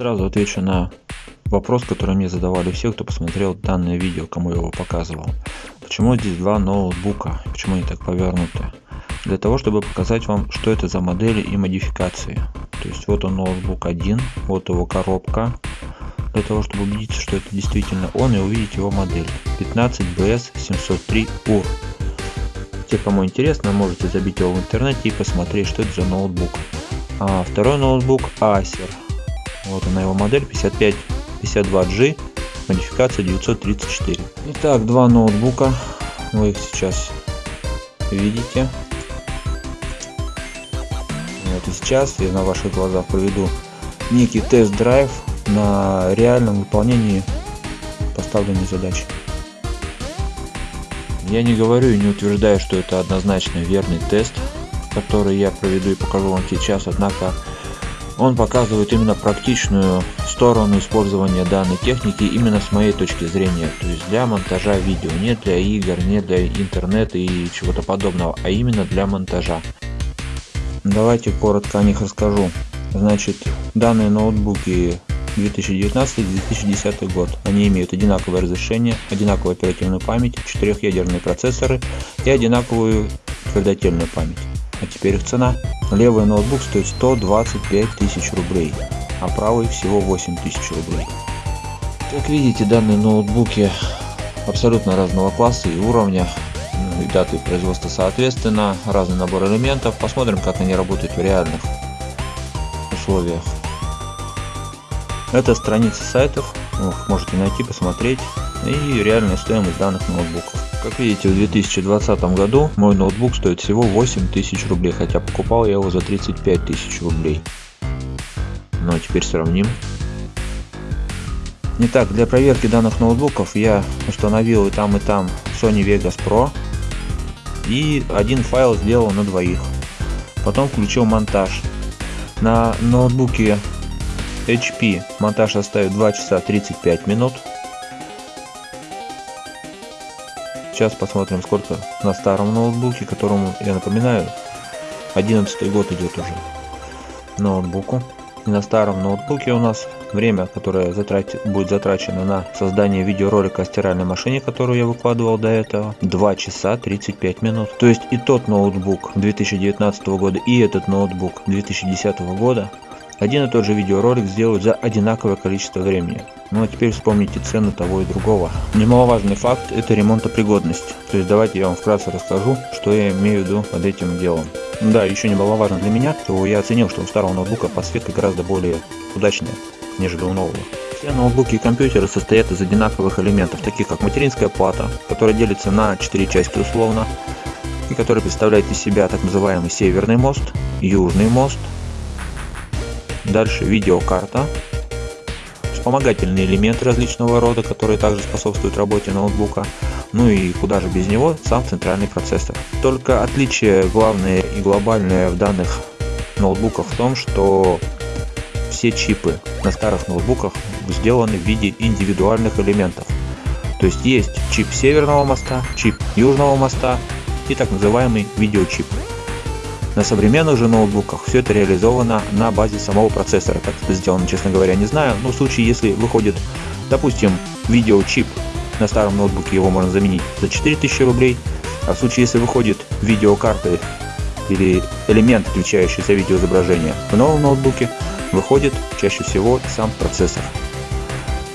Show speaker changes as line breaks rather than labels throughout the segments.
Сразу отвечу на вопрос, который мне задавали все, кто посмотрел данное видео, кому я его показывал. Почему здесь два ноутбука? Почему они так повернуты? Для того, чтобы показать вам, что это за модели и модификации. То есть вот он ноутбук один, вот его коробка. Для того, чтобы убедиться, что это действительно он и увидеть его модель. 15BS703UR. Те, кому интересно, можете забить его в интернете и посмотреть, что это за ноутбук. А второй ноутбук Acer. Вот она его модель 5552G, модификация 934. Итак, два ноутбука. Вы их сейчас видите. Вот и сейчас я на ваших глазах проведу некий тест-драйв на реальном выполнении поставленной задачи. Я не говорю и не утверждаю, что это однозначно верный тест, который я проведу и покажу вам сейчас, однако он показывает именно практичную сторону использования данной техники именно с моей точки зрения, то есть для монтажа видео, не для игр, не для интернета и чего-то подобного, а именно для монтажа. Давайте коротко о них расскажу. Значит, данные ноутбуки 2019-2010 год. Они имеют одинаковое разрешение, одинаковую оперативную память, четырехъядерные процессоры и одинаковую твердотельную память. А теперь их цена. Левый ноутбук стоит 125 тысяч рублей, а правый всего 8 тысяч рублей. Как видите, данные ноутбуки абсолютно разного класса и уровня, ну, и даты производства соответственно, разный набор элементов. Посмотрим, как они работают в реальных условиях. Это страница сайтов, можете найти, посмотреть и реальная стоимость данных ноутбуков. Как видите, в 2020 году мой ноутбук стоит всего 8000 рублей, хотя покупал я его за 35 тысяч рублей. Ну а теперь сравним. Итак, для проверки данных ноутбуков я установил и там и там Sony Vegas Pro и один файл сделал на двоих. Потом включил монтаж. На ноутбуке HP монтаж составит 2 часа 35 минут. Сейчас посмотрим сколько на старом ноутбуке, которому, я напоминаю, 11 год идет уже ноутбуку. И на старом ноутбуке у нас время, которое затрат... будет затрачено на создание видеоролика о стиральной машине, которую я выкладывал до этого, 2 часа 35 минут. То есть и тот ноутбук 2019 года, и этот ноутбук 2010 года один и тот же видеоролик сделают за одинаковое количество времени. Ну а теперь вспомните цены того и другого. Немаловажный факт это ремонтопригодность. То есть давайте я вам вкратце расскажу, что я имею в виду под этим делом. Да, еще немаловажно для меня, то я оценил, что у старого ноутбука подсветка гораздо более удачная, нежели у нового. Все ноутбуки и компьютеры состоят из одинаковых элементов, таких как материнская плата, которая делится на 4 части условно, и которая представляет из себя так называемый северный мост, южный мост, Дальше видеокарта, вспомогательные элементы различного рода, которые также способствуют работе ноутбука. Ну и куда же без него, сам центральный процессор. Только отличие главное и глобальное в данных ноутбуках в том, что все чипы на старых ноутбуках сделаны в виде индивидуальных элементов. То есть есть чип северного моста, чип южного моста и так называемый видеочип. На современных же ноутбуках все это реализовано на базе самого процессора. Как это сделано, честно говоря, не знаю. Но в случае, если выходит, допустим, видеочип на старом ноутбуке, его можно заменить за 4000 рублей. А в случае, если выходит видеокарты или элемент, отвечающий за видеоизображение в новом ноутбуке, выходит чаще всего сам процессор.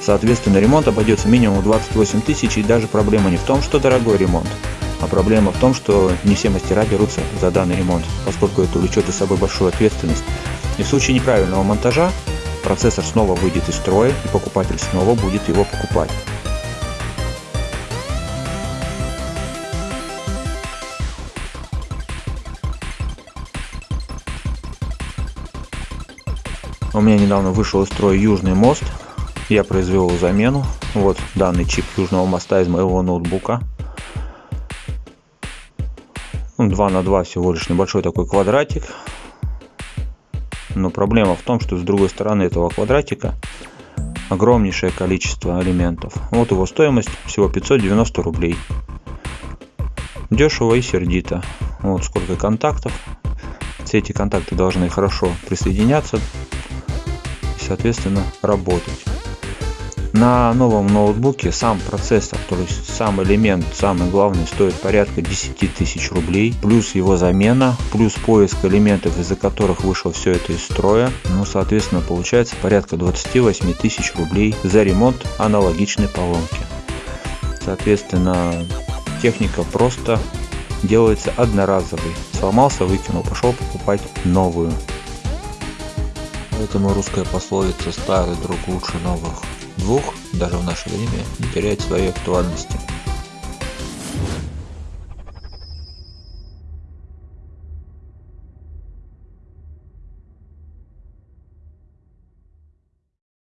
Соответственно, ремонт обойдется минимум 28 тысяч и даже проблема не в том, что дорогой ремонт, а проблема в том, что не все мастера берутся за данный ремонт, поскольку это влечет за собой большую ответственность. И в случае неправильного монтажа процессор снова выйдет из строя и покупатель снова будет его покупать. У меня недавно вышел из строя южный мост. Я произвел замену. Вот данный чип южного моста из моего ноутбука. 2 на 2 всего лишь небольшой такой квадратик. Но проблема в том, что с другой стороны этого квадратика огромнейшее количество элементов. Вот его стоимость всего 590 рублей. Дешево и сердито. Вот сколько контактов. Все эти контакты должны хорошо присоединяться. соответственно работать на новом ноутбуке сам процессор то есть сам элемент самый главный стоит порядка 10 тысяч рублей. Плюс его замена плюс поиск элементов из-за которых вышло все это из строя. Ну соответственно получается порядка 28 тысяч рублей за ремонт аналогичной поломки. Соответственно техника просто делается одноразовый сломался выкинул пошел покупать новую. Поэтому русская пословица «старый друг лучше новых двух» даже в наше время не теряет своей актуальности.